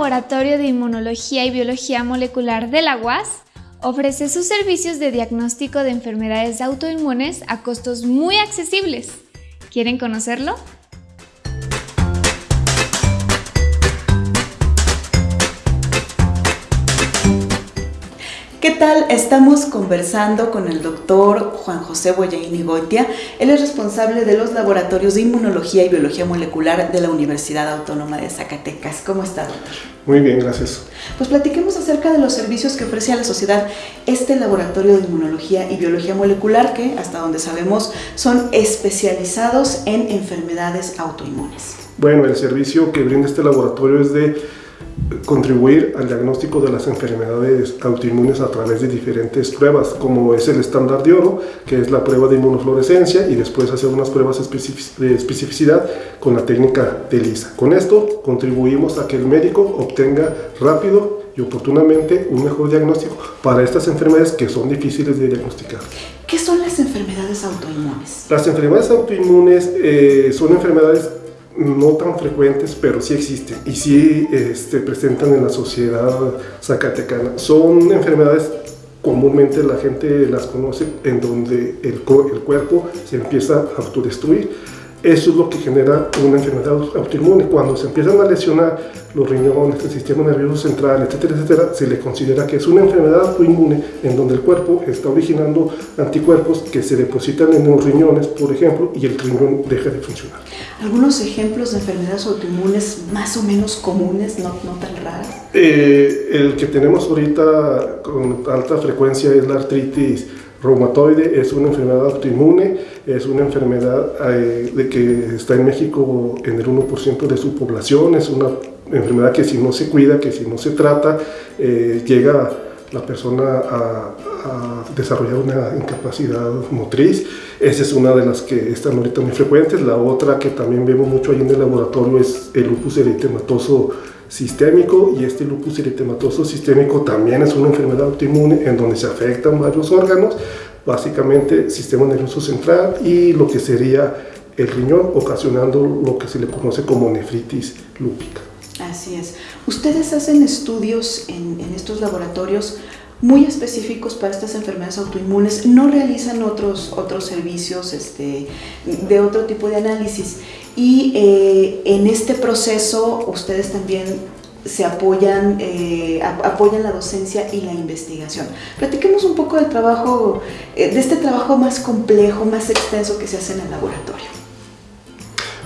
Laboratorio de Inmunología y Biología Molecular de la UAS ofrece sus servicios de diagnóstico de enfermedades autoinmunes a costos muy accesibles. ¿Quieren conocerlo? ¿Qué tal? Estamos conversando con el doctor Juan José Boyaini Goitia. Él es responsable de los laboratorios de inmunología y biología molecular de la Universidad Autónoma de Zacatecas. ¿Cómo está, doctor? Muy bien, gracias. Pues platiquemos acerca de los servicios que ofrece a la sociedad este laboratorio de inmunología y biología molecular que, hasta donde sabemos, son especializados en enfermedades autoinmunes. Bueno, el servicio que brinda este laboratorio es de contribuir al diagnóstico de las enfermedades autoinmunes a través de diferentes pruebas, como es el estándar de oro, que es la prueba de inmunofluorescencia, y después hacer unas pruebas de especificidad con la técnica de LISA. Con esto contribuimos a que el médico obtenga rápido y oportunamente un mejor diagnóstico para estas enfermedades que son difíciles de diagnosticar. ¿Qué son las enfermedades autoinmunes? Las enfermedades autoinmunes eh, son enfermedades no tan frecuentes, pero sí existen y sí este, presentan en la sociedad zacatecana. Son enfermedades comúnmente la gente las conoce en donde el, el cuerpo se empieza a autodestruir eso es lo que genera una enfermedad autoinmune. Cuando se empiezan a lesionar los riñones, el sistema nervioso central, etcétera, etcétera, se le considera que es una enfermedad autoinmune en donde el cuerpo está originando anticuerpos que se depositan en los riñones, por ejemplo, y el riñón deja de funcionar. ¿Algunos ejemplos de enfermedades autoinmunes más o menos comunes, no, no tan raras? Eh, el que tenemos ahorita con alta frecuencia es la artritis reumatoide, es una enfermedad autoinmune, es una enfermedad eh, de que está en México en el 1% de su población, es una enfermedad que si no se cuida, que si no se trata, eh, llega la persona a, desarrollar una incapacidad motriz. Esa es una de las que están ahorita muy frecuentes. La otra que también vemos mucho ahí en el laboratorio es el lupus eritematoso sistémico y este lupus eritematoso sistémico también es una enfermedad autoinmune en donde se afectan varios órganos, básicamente sistema nervioso central y lo que sería el riñón, ocasionando lo que se le conoce como nefritis lúpica. Así es. Ustedes hacen estudios en, en estos laboratorios muy específicos para estas enfermedades autoinmunes, no realizan otros, otros servicios este, de otro tipo de análisis. Y eh, en este proceso ustedes también se apoyan, eh, apoyan la docencia y la investigación. Platiquemos un poco del trabajo, eh, de este trabajo más complejo, más extenso que se hace en el laboratorio.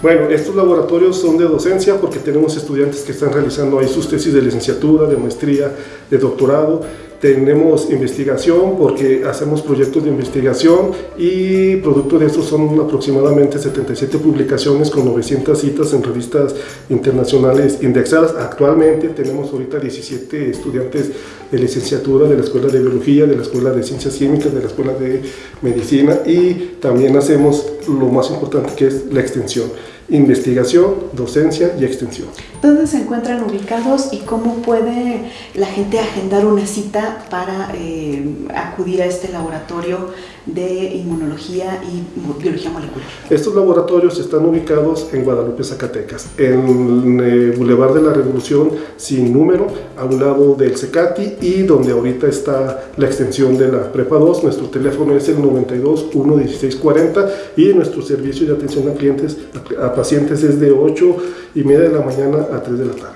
Bueno, estos laboratorios son de docencia porque tenemos estudiantes que están realizando ahí sus tesis de licenciatura, de maestría, de doctorado tenemos investigación porque hacemos proyectos de investigación y producto de esto son aproximadamente 77 publicaciones con 900 citas en revistas internacionales indexadas. Actualmente tenemos ahorita 17 estudiantes de licenciatura de la Escuela de Biología, de la Escuela de Ciencias Químicas, de la Escuela de Medicina y también hacemos lo más importante que es la extensión investigación, docencia y extensión. ¿Dónde se encuentran ubicados y cómo puede la gente agendar una cita para eh, acudir a este laboratorio de inmunología y biología molecular? Estos laboratorios están ubicados en Guadalupe, Zacatecas, en el eh, Boulevard de la Revolución sin número, a un lado del CECATI y donde ahorita está la extensión de la Prepa 2. Nuestro teléfono es el 92 1 16 40 y nuestro servicio de atención a clientes a pacientes es de 8 y media de la mañana a 3 de la tarde.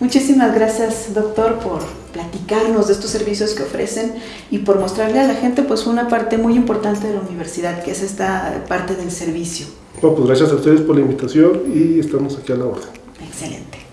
Muchísimas gracias, doctor, por platicarnos de estos servicios que ofrecen y por mostrarle a la gente pues una parte muy importante de la universidad, que es esta parte del servicio. Bueno, pues gracias a ustedes por la invitación y estamos aquí a la orden. Excelente.